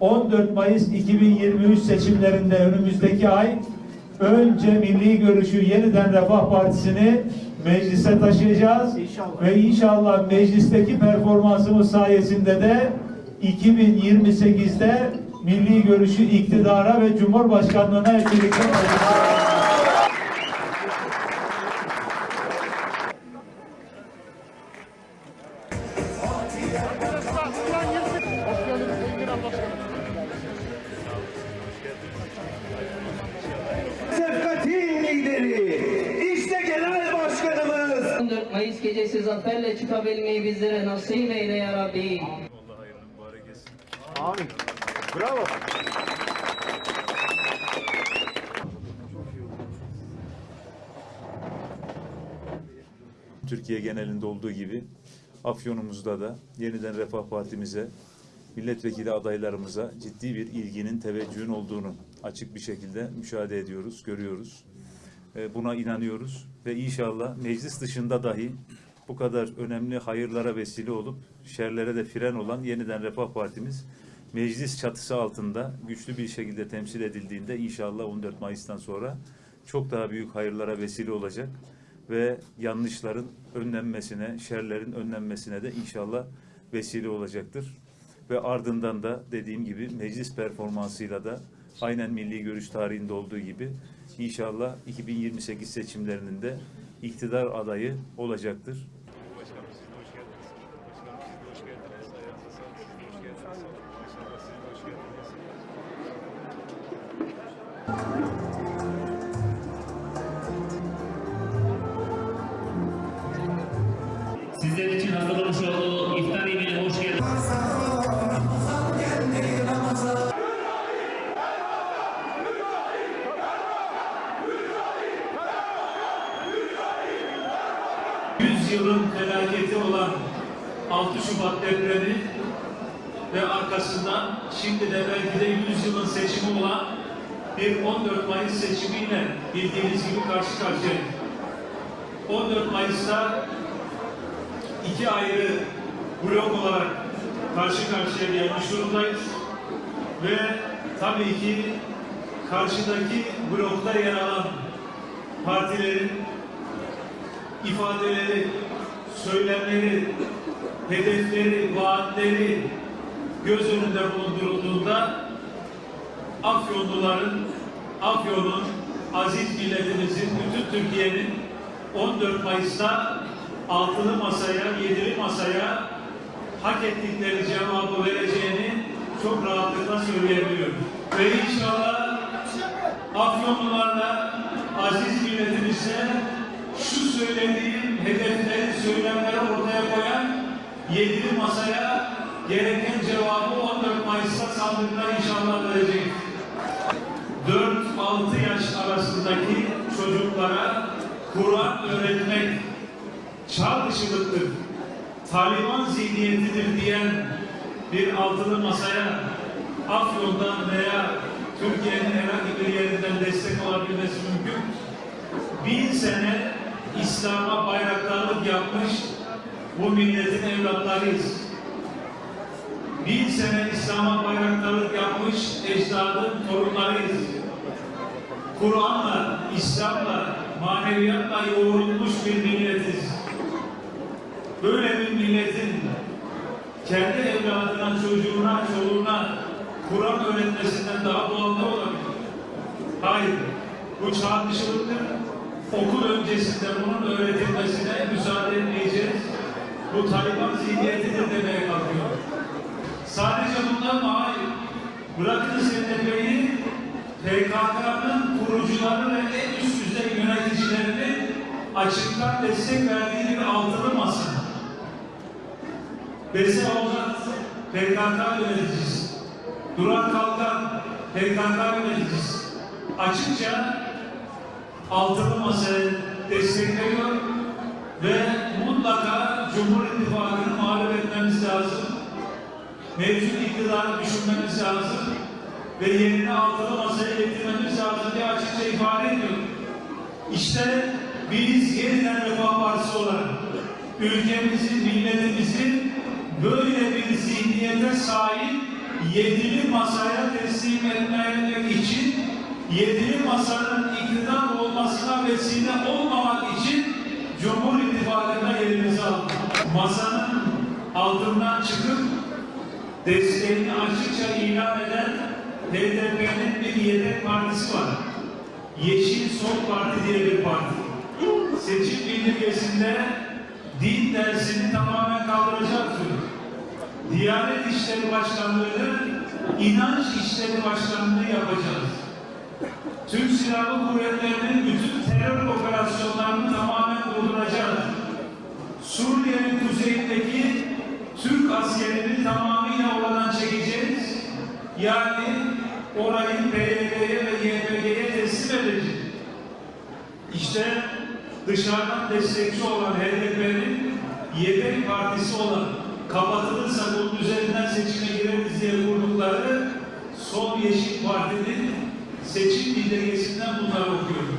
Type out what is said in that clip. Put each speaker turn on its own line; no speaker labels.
14 Mayıs 2023 seçimlerinde önümüzdeki ay önce milli görüşü yeniden Refah Partisi'ni meclise taşıyacağız. Ve inşallah meclisteki performansımız sayesinde de 2028'de milli görüşü iktidara ve cumhurbaşkanlığına hep birlikte
Mayıs gecesi zaferle çıkabilmeyi bizlere nasip eyle ya Rabbi.
Allah hayırlı mübarek etsin.
Amin. Bravo.
Türkiye genelinde olduğu gibi Afyon'umuzda da yeniden Refah Partimize, milletvekili adaylarımıza ciddi bir ilginin, teveccühün olduğunu açık bir şekilde müşahede ediyoruz, görüyoruz. E, Buna inanıyoruz ve inşallah meclis dışında dahi bu kadar önemli hayırlara vesile olup şerlere de fren olan yeniden Refah Partimiz meclis çatısı altında güçlü bir şekilde temsil edildiğinde inşallah 14 Mayıs'tan sonra çok daha büyük hayırlara vesile olacak ve yanlışların önlenmesine, şerlerin önlenmesine de inşallah vesile olacaktır. Ve ardından da dediğim gibi meclis performansıyla da aynen milli görüş tarihinde olduğu gibi inşallah 2028 seçimlerinin de iktidar adayı olacaktır. Başkanım siz de hoş geldiniz. Başkanım siz de hoş geldiniz. Ayağınıza sağlık. Siz de hoş geldiniz. İnşallah siz de hoş geldiniz.
Sizler için hazırlamış olduğu iftar yemeğine hoş geldiniz.
Yılın felaketi olan 6 Şubat depremi ve arkasından şimdi de belki de 100 yılın seçimi olan bir 14 Mayıs seçimiyle bildiğiniz gibi karşı karşıyayız. 14 Mayıs'ta iki ayrı blok olarak karşı karşıya gelmiş durumdayız. Ve tabii ki karşıdaki blokta yer alan partilerin ifadeleri, söylemleri, hedefleri, vaatleri göz önünde bulundurulduğunda Afyonluların, Afyon'un, aziz milletimizin, bütün Türkiye'nin 14 Mayıs'ta altılı masaya, yedili masaya hak ettikleri cevabı vereceğini çok rahatlıkla söyleyebiliyorum. Ve inşallah Afyonlularla aziz milletimize şu söylediğim hedefleri, söylemleri ortaya koyan yedili masaya gereken cevabı 14 Mayıs'ta sandıkta inşallah verecek. 4-6 yaş arasındaki çocuklara Kur'an öğretmek çağ dışılıktır, Taliban zihniyetidir diyen bir altılı masaya Afyon'dan veya Türkiye'nin herhangi bir yerinden destek olabilmesi mümkün. Bin sene İslam'a bayraktarlık yapmış bu milletin evlatlarıyız. Bin sene İslam'a bayraktarlık yapmış ecdadın torunlarıyız. Kur'an'la, İslam'la, maneviyatla yoğrulmuş bir milletiz. Böyle bir milletin kendi evladına, çocuğuna, çoluğuna Kur'an öğretmesinden daha doğal ne olabilir? Hayır. Bu çağ dışılıktır. Okul öncesinde bunun öğretilmesine müsaade etmeyeceğiz. Bu Taliban zihniyetidir demeye kalkıyor. Sadece bundan mı? Hayır. Bırakın STP'yi PKK'nın kurucuları ve en üst düzey yöneticilerinin açıktan destek verdiği bir altılı masa. Besi Avzat PKK yöneticisi. Duran Kalkan PKK yöneticisi. Açıkça altılı masayı destekliyor ve mutlaka Cumhur İttifakı'nı mağlup etmemiz lazım. Mevcut iktidarı düşünmemiz lazım ve yerine altılı masaya getirmemiz lazım diye açıkça ifade ediyor. İşte biz yeniden Refah Partisi olarak ülkemizi, milletimizi böyle bir zihniyete sahip yedili masaya teslim etmemek için yedili masanın iktidar olmasına vesile olmamak için Cumhur İttifakı'na yerimizi aldık. Masanın altından çıkıp desteğini açıkça ilan eden HDP'nin bir yedek partisi var. Yeşil Sol Parti diye bir parti. Seçim bildirgesinde din dersini tamamen kaldıracak diyor. Diyanet İşleri Başkanlığı'nı inanç işleri başkanlığı yapacağız. Türk Silahlı Kuvvetleri'nin bütün terör operasyonlarını tamamen durduracağız. Suriye'nin kuzeyindeki Türk askerini tamamıyla oradan çekeceğiz. Yani orayı PYD'ye ve YPG'ye teslim edeceğiz. İşte dışarıdan destekçi olan HDP'nin yedek partisi olan kapatılırsa bunun üzerinden seçime gireriz diye kurdukları Sol Yeşil Parti'nin seçim bildirgesinden bunları okuyorum.